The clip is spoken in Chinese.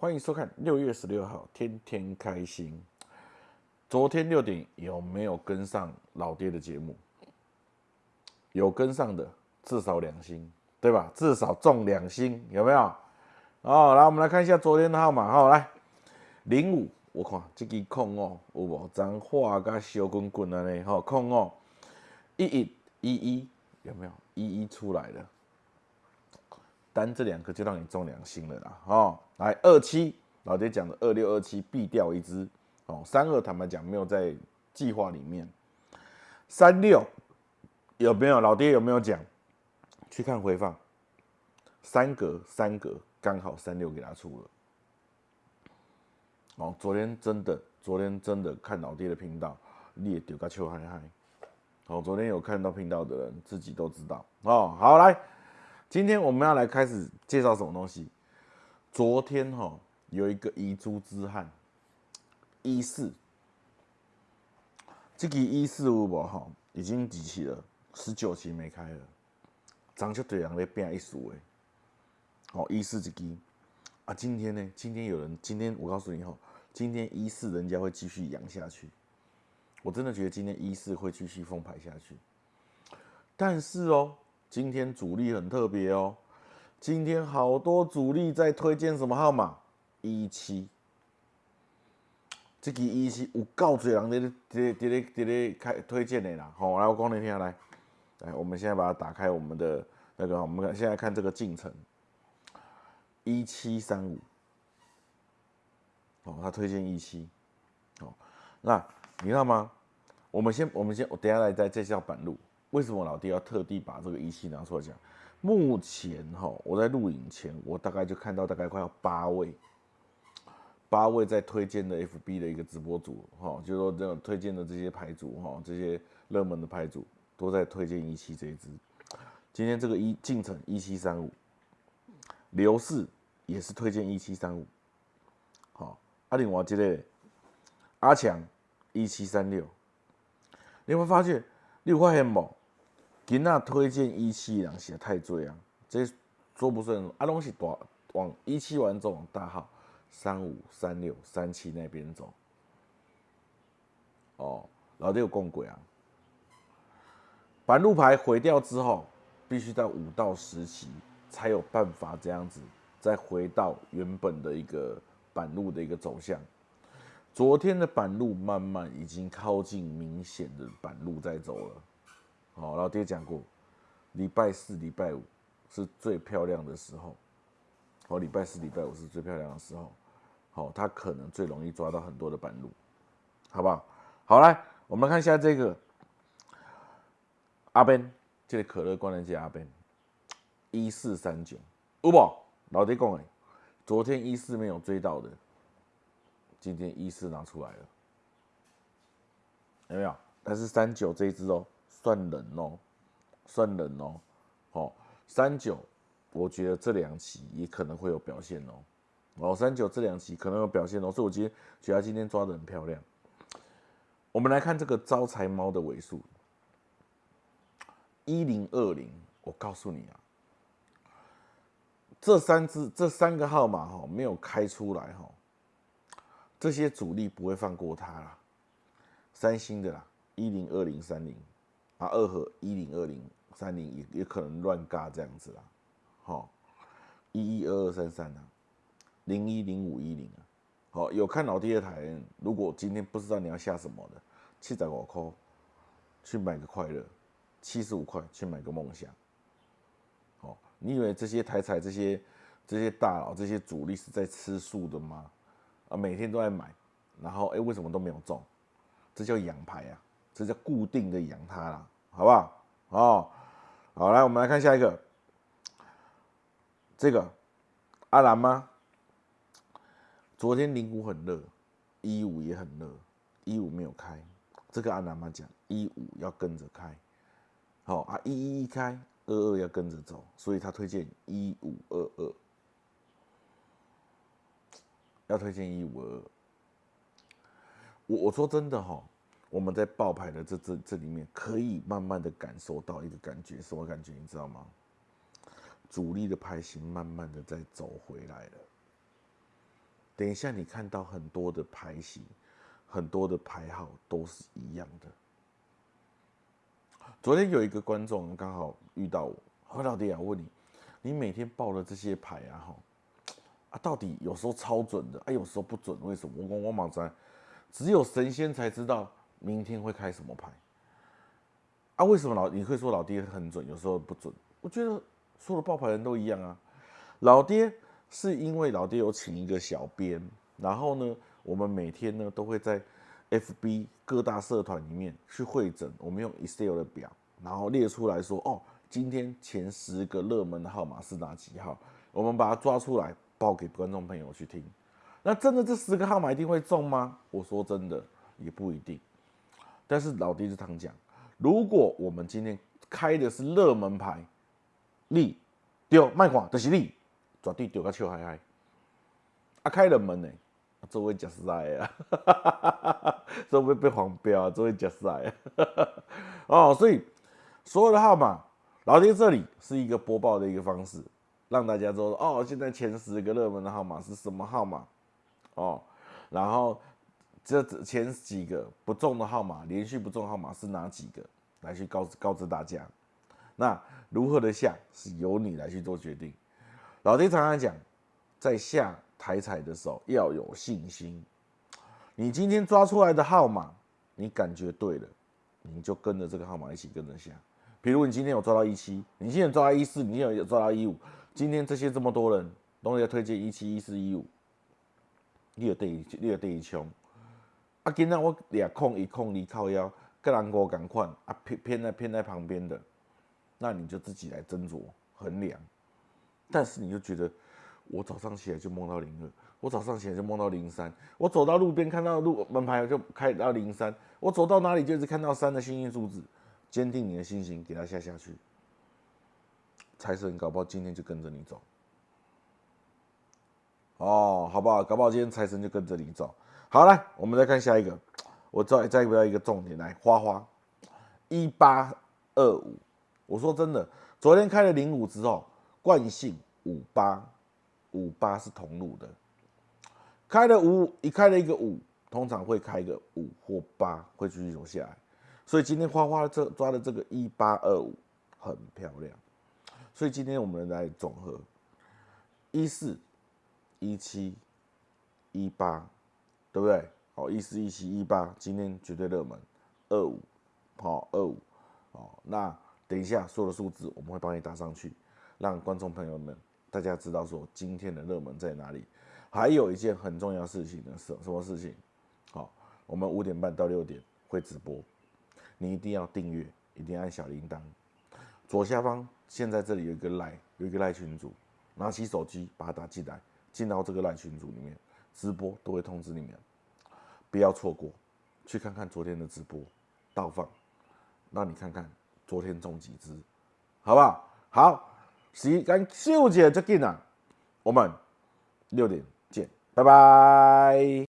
欢迎收看六月十六号，天天开心。昨天六点有没有跟上老爹的节目？有跟上的，至少两星，对吧？至少中两星，有没有？哦，来，我们来看一下昨天的号码。好，来零五，我看这个空哦，有无？脏话加小滚滚的呢？好，空哦，一一一一，有没有？一一出来了。单这两个就让你中良心了啦，哦，来二七，老爹讲的二六二七必掉一只，哦，三二坦白讲没有在计划里面，三六有没有？老爹有没有讲？去看回放，三格三格刚好三六给他出了，哦，昨天真的，昨天真的看老爹的频道，你也丢个球嗨嗨，哦，昨天有看到频道的人自己都知道，哦，好来。今天我们要来开始介绍什么东西？昨天哈有一个遗珠之憾，一四，这个一四五五哈？已经集齐了，十九期没开了，张就对人在变一数诶，好一四这个啊，今天呢？今天有人今天我告诉你哈，今天一四人家会继续养下去，我真的觉得今天一四会继续封牌下去，但是哦。今天主力很特别哦，今天好多主力在推荐什么号码？一七，这个一七有够多人在在在在在在开推荐的啦。好，来我讲你听来，来，我们现在把它打开，我们的那个，我们现在看这个进程，一七三五，哦，他推荐一七，哦，那你知道吗？我们先，我们先，我等下来再介绍板路。为什么老弟要特地把这个仪器拿出来讲？目前哈，我在录影前，我大概就看到大概快要八位，八位在推荐的 FB 的一个直播组哈，就说这种推荐的这些牌组哈，这些热门的牌组都在推荐一期这一支。今天这个一进程一七三五，刘氏也是推荐一七三五，好，阿另外这个阿强一七三六，你会发现，你有发现不？今仔推荐一期人写太醉啊，这说不顺啊，拢是大往一期完之后往大号三五三六三七那边走。哦，老弟有共轨啊，板路牌毁掉之后，必须在五到十期才有办法这样子再回到原本的一个板路的一个走向。昨天的板路慢慢已经靠近明显的板路在走了。哦，老爹讲过，礼拜四、礼拜五是最漂亮的时候。哦，礼拜四、礼拜五是最漂亮的时候。好，他可能最容易抓到很多的板路，好不好？好，来，我们看一下这个阿 Ben，这个可乐关联机阿 Ben，一四三九，有不？老爹讲诶，昨天一四没有追到的，今天一四拿出来了，有没有？但是三九这一只哦。算冷哦，算冷哦，好三九，我觉得这两期也可能会有表现哦，哦三九这两期可能有表现哦，所以我今天觉得今天抓的很漂亮。我们来看这个招财猫的尾数，一零二零，我告诉你啊，这三只这三个号码哈没有开出来哈，这些主力不会放过它啦，三星的啦，一零二零三零。啊，二和一零二零三零也也可能乱嘎这样子啦，好，一一二二三三啊，零一零五一零啊，好，有看老爹的台，如果今天不知道你要下什么的，七十五块去买个快乐，七十五块去买个梦想，好，你以为这些台彩这些这些大佬这些主力是在吃素的吗？啊，每天都在买，然后哎，为什么都没有中？这叫养牌啊！这叫固定的养它啦，好不好？哦，好，来，我们来看下一个，这个阿兰吗？昨天零五很热，一五也很热，一五没有开，这个阿兰妈讲一五要跟着开，好啊，一一一开，二二要跟着走，所以他推荐一五二二，要推荐一五二二。我我说真的哈。我们在爆牌的这这这里面，可以慢慢的感受到一个感觉，什么感觉？你知道吗？主力的牌型慢慢的在走回来了。等一下你看到很多的牌型，很多的牌号都是一样的。昨天有一个观众刚好遇到我，何老弟啊，问你，你每天报的这些牌啊，哈，啊，到底有时候超准的，啊，有时候不准，为什么？我我我马上，只有神仙才知道明天会开什么牌。啊，为什么老你会说老爹很准，有时候不准？我觉得所有的报牌人都一样啊。老爹是因为老爹有请一个小编，然后呢，我们每天呢都会在 FB 各大社团里面去会诊，我们用 Excel 的表，然后列出来说，哦，今天前十个热门的号码是哪几号？我们把它抓出来报给观众朋友去听。那真的这十个号码一定会中吗？我说真的也不一定。但是老爹就常讲。如果我们今天开的是热门牌，你丢卖款就是你绝对丢个笑嗨嗨。啊，开冷门呢，这位假赛啊，这会 被黄标啊，这位假赛啊。哦，所以所有的号码，老爹这里是一个播报的一个方式，让大家知道哦，现在前十个热门的号码是什么号码哦，然后。这前几个不中的号码，连续不中号码是哪几个？来去告告知大家。那如何的下是由你来去做决定。老爹常常讲，在下台彩的时候要有信心。你今天抓出来的号码，你感觉对了，你就跟着这个号码一起跟着下。比如你今天有抓到一七，你今天抓到一四，你今天有抓到一五，今天这些这么多人都在推荐一七、一四、一五，你有对，你有对一穷。啊，今天我俩控一控离靠腰，跟人哥赶快啊偏偏在偏在旁边的，那你就自己来斟酌衡量。但是你就觉得，我早上起来就梦到零二，我早上起来就梦到零三，我走到路边看到路门牌就开到零三，我走到哪里就是看到三的幸运数字，坚定你的心情，给他下下去。财神搞不好今天就跟着你走，哦，好不好？搞不好今天财神就跟着你走。好，来，我们再看下一个。我再再不要一个重点来，花花一八二五。我说真的，昨天开了零五之后，惯性五八五八是同路的，开了五一开了一个五，通常会开个五或八，会继续走下来。所以今天花花这抓的这个一八二五很漂亮。所以今天我们来总和一四一七一八。对不对？好，一四一七一八，今天绝对热门。二五，好，二五，好，那等一下所有的数字我们会帮你打上去，让观众朋友们大家知道说今天的热门在哪里。还有一件很重要事情呢，是什么事情？好，我们五点半到六点会直播，你一定要订阅，一定要按小铃铛。左下方现在这里有一个赖，有一个赖群主，拿起手机把它打进来，进到这个赖群组里面。直播都会通知你们，不要错过，去看看昨天的直播倒放，让你看看昨天中几只，好不好？好，时间秀姐就进了，我们六点见，拜拜。